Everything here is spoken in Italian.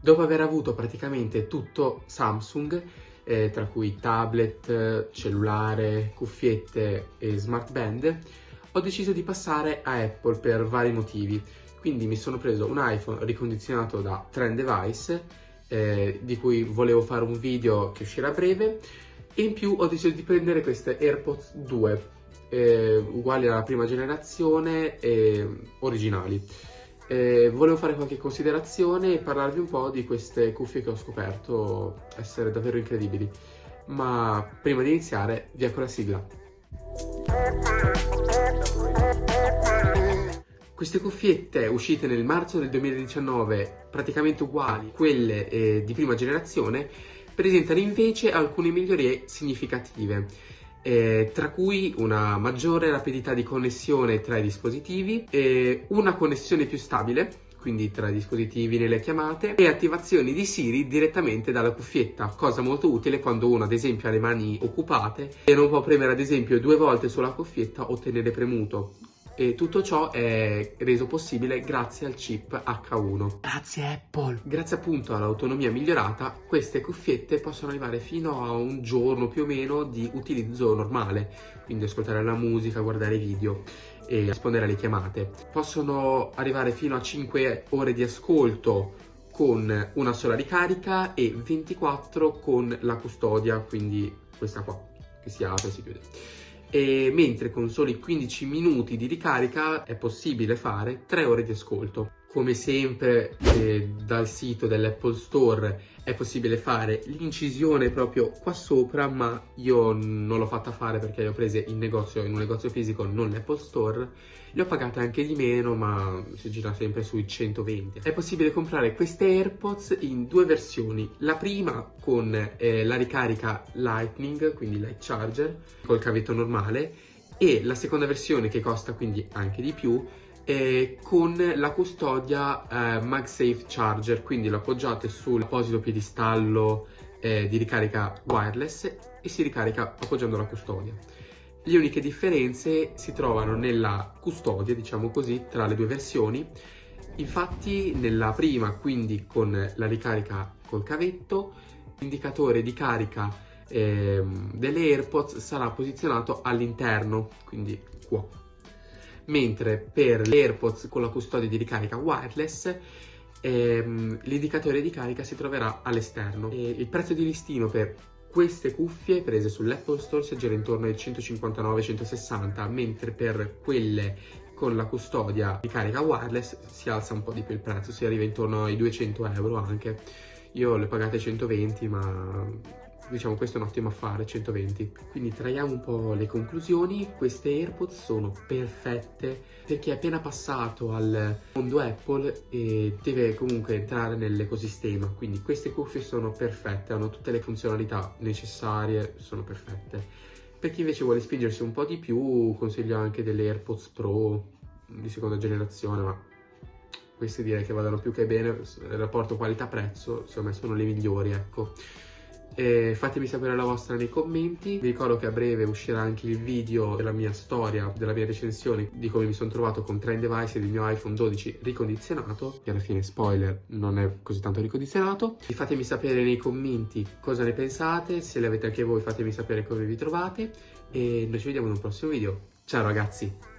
Dopo aver avuto praticamente tutto Samsung, eh, tra cui tablet, cellulare, cuffiette e smart band, ho deciso di passare a Apple per vari motivi. Quindi mi sono preso un iPhone ricondizionato da Trend Device, eh, di cui volevo fare un video che uscirà a breve, e in più ho deciso di prendere queste AirPods 2, eh, uguali alla prima generazione e originali. Eh, volevo fare qualche considerazione e parlarvi un po' di queste cuffie che ho scoperto essere davvero incredibili. Ma prima di iniziare, via con la sigla. Queste cuffiette uscite nel marzo del 2019, praticamente uguali a quelle eh, di prima generazione, presentano invece alcune migliorie significative eh, tra cui una maggiore rapidità di connessione tra i dispositivi, eh, una connessione più stabile, quindi tra i dispositivi nelle chiamate, e attivazioni di Siri direttamente dalla cuffietta, cosa molto utile quando uno ad esempio ha le mani occupate e non può premere ad esempio due volte sulla cuffietta o tenere premuto. E tutto ciò è reso possibile grazie al chip H1. Grazie Apple! Grazie appunto all'autonomia migliorata, queste cuffiette possono arrivare fino a un giorno più o meno di utilizzo normale, quindi ascoltare la musica, guardare video e rispondere alle chiamate. Possono arrivare fino a 5 ore di ascolto con una sola ricarica e 24 con la custodia, quindi questa qua, che si apre e si chiude e mentre con soli 15 minuti di ricarica è possibile fare 3 ore di ascolto. Come sempre eh, dal sito dell'Apple Store è possibile fare l'incisione proprio qua sopra, ma io non l'ho fatta fare perché le ho prese in negozio, in un negozio fisico, non l'Apple Store. Le ho pagate anche di meno, ma si gira sempre sui 120. È possibile comprare queste AirPods in due versioni. La prima con eh, la ricarica Lightning, quindi Light Charger, col cavetto normale, e la seconda versione che costa quindi anche di più, eh, con la custodia eh, MagSafe Charger, quindi lo appoggiate sull'apposito piedistallo eh, di ricarica wireless e si ricarica appoggiando la custodia. Le uniche differenze si trovano nella custodia, diciamo così, tra le due versioni. Infatti nella prima, quindi con la ricarica col cavetto, l'indicatore di carica eh, delle AirPods sarà posizionato all'interno, quindi qua mentre per le AirPods con la custodia di ricarica wireless ehm, l'indicatore di carica si troverà all'esterno. Il prezzo di listino per queste cuffie prese sull'Apple Store si aggira intorno ai 159-160, mentre per quelle con la custodia di carica wireless si alza un po' di più il prezzo, si arriva intorno ai 200 euro anche. Io le pagate 120, ma diciamo questo è un ottimo affare 120 quindi traiamo un po' le conclusioni. Queste AirPods sono perfette. Per chi è appena passato al mondo Apple e deve comunque entrare nell'ecosistema. Quindi queste cuffie sono perfette hanno tutte le funzionalità necessarie sono perfette. Per chi invece vuole spingersi un po' di più consiglio anche delle AirPods Pro di seconda generazione ma queste direi che vadano più che bene. Il rapporto qualità-prezzo secondo me sono le migliori ecco e fatemi sapere la vostra nei commenti. Vi ricordo che a breve uscirà anche il video della mia storia, della mia recensione di come mi sono trovato con Trend Device e il mio iPhone 12 ricondizionato, che alla fine, spoiler, non è così tanto ricondizionato. Fatemi sapere nei commenti cosa ne pensate, se le avete anche voi fatemi sapere come vi trovate e noi ci vediamo in un prossimo video. Ciao ragazzi!